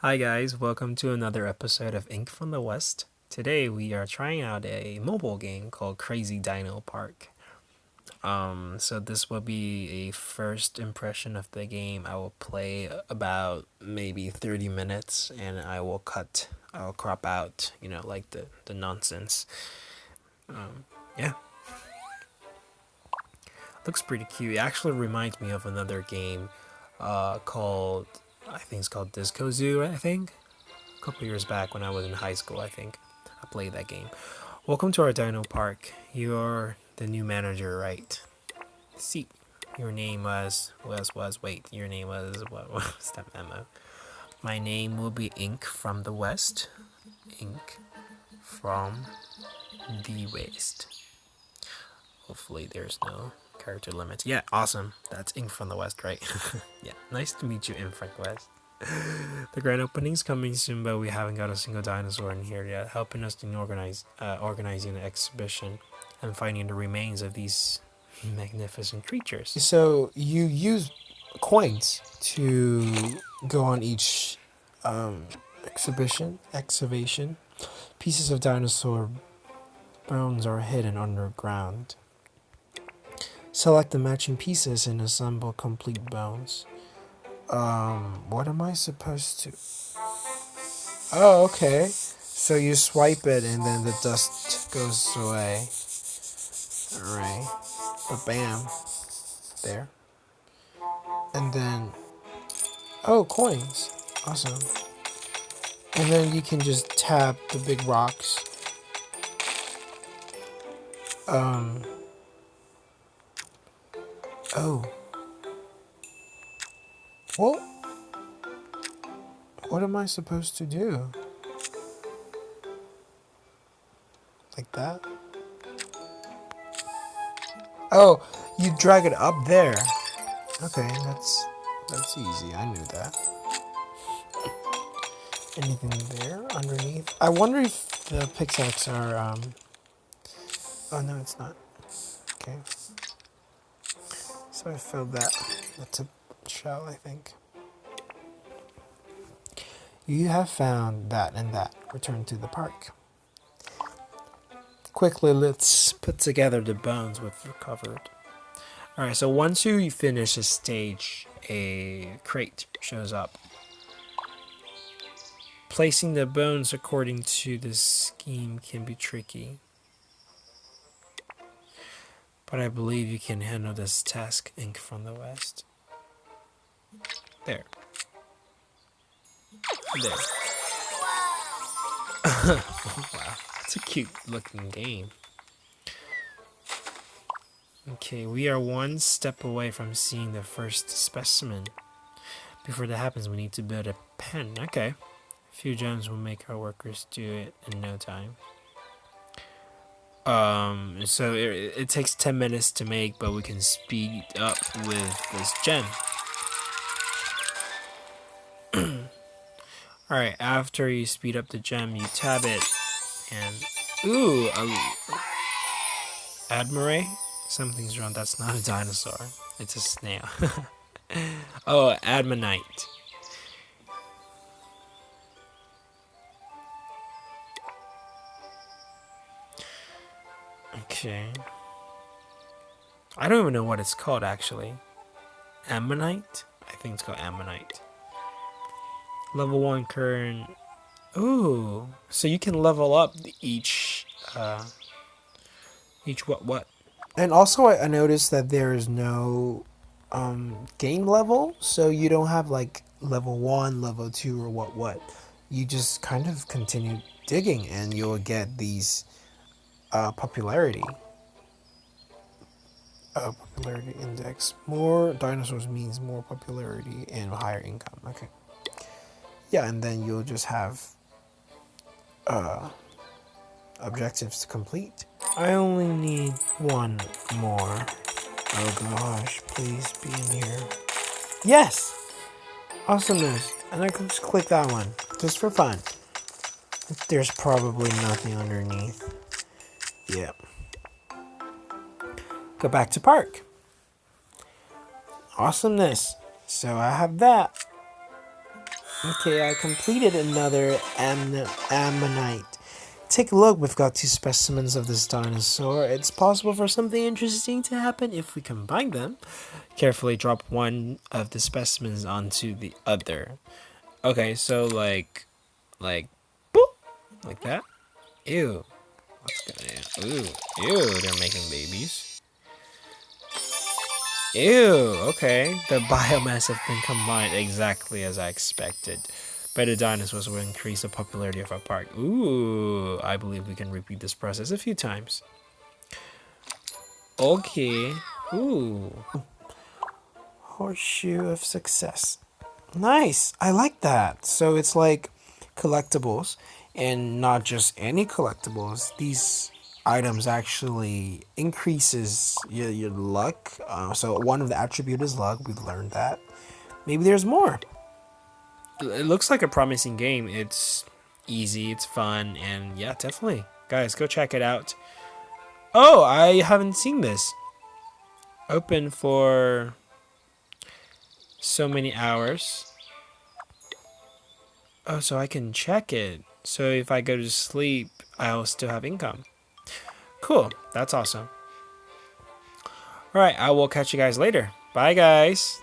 Hi guys, welcome to another episode of Ink from the West. Today we are trying out a mobile game called Crazy Dino Park. Um, so this will be a first impression of the game. I will play about maybe 30 minutes and I will cut, I'll crop out, you know, like the, the nonsense. Um, yeah. Looks pretty cute. It actually reminds me of another game uh, called, I think it's called Disco Zoo, I think. A couple years back when I was in high school, I think. I played that game. Welcome to our Dino Park. You're the new manager, right? See, your name was, was, was, wait, your name was, what was that memo? My name will be Ink from the West. Ink from the West. Hopefully there's no character limits. Yeah, awesome. That's Ink from the West, right? yeah, nice to meet you, Ink from the West. the grand opening's coming soon, but we haven't got a single dinosaur in here yet, helping us in organize, uh, organizing the exhibition and finding the remains of these magnificent creatures. So you use coins to go on each um, exhibition, excavation. Pieces of dinosaur bones are hidden underground. Select the matching pieces and assemble complete bones. Um, what am I supposed to? Oh, okay. So you swipe it and then the dust goes away. Alright. But bam. There. And then. Oh, coins. Awesome. And then you can just tap the big rocks. Um. Oh. What? What am I supposed to do? Like that? Oh, you drag it up there. Okay, that's that's easy. I knew that. Anything there underneath? I wonder if the pickaxe are um Oh no, it's not. Okay. So I filled that. That's a shell, I think. You have found that and that. Return to the park. Quickly, let's put together the bones we've recovered. Alright, so once you finish a stage, a crate shows up. Placing the bones according to this scheme can be tricky. But I believe you can handle this task, Ink from the West. There. There. wow, it's a cute looking game. Okay, we are one step away from seeing the first specimen. Before that happens, we need to build a pen. Okay. A few gems will make our workers do it in no time. Um, so it, it takes 10 minutes to make, but we can speed up with this gem. Alright, after you speed up the gem, you tab it, and... Ooh! A, Admire? Something's wrong, that's not a dinosaur. It's a snail. oh, Admonite. Okay. I don't even know what it's called actually. Ammonite? I think it's called Ammonite. Level 1 current. Ooh. So you can level up each uh each what what? And also I, I noticed that there is no um game level, so you don't have like level 1, level 2 or what what. You just kind of continue digging and you'll get these uh, popularity. Uh, popularity index. More dinosaurs means more popularity and higher income. Okay. Yeah, and then you'll just have uh, objectives to complete. I only need one more. Oh gosh, please be in here. Yes! Awesomeness. And I can just click that one, just for fun. There's probably nothing underneath. Yep. Go back to park. Awesomeness. So I have that. Okay, I completed another Am- Ammonite. Take a look, we've got two specimens of this dinosaur. It's possible for something interesting to happen if we combine them. Carefully drop one of the specimens onto the other. Okay, so like, like, boop, like that. Ew. What's going on? Ooh, ew, they're making babies. Ew, okay. The biomass have been combined exactly as I expected. Better dinosaurs will increase the popularity of our park. Ooh, I believe we can repeat this process a few times. Okay. Ooh. Horseshoe of success. Nice. I like that. So it's like collectibles and not just any collectibles. These items actually increases your, your luck. Uh, so one of the attribute is luck. We've learned that. Maybe there's more. It looks like a promising game. It's easy, it's fun, and yeah, definitely. Guys, go check it out. Oh, I haven't seen this. Open for so many hours. Oh, so I can check it. So if I go to sleep, I'll still have income. Cool. That's awesome. All right, I will catch you guys later. Bye, guys.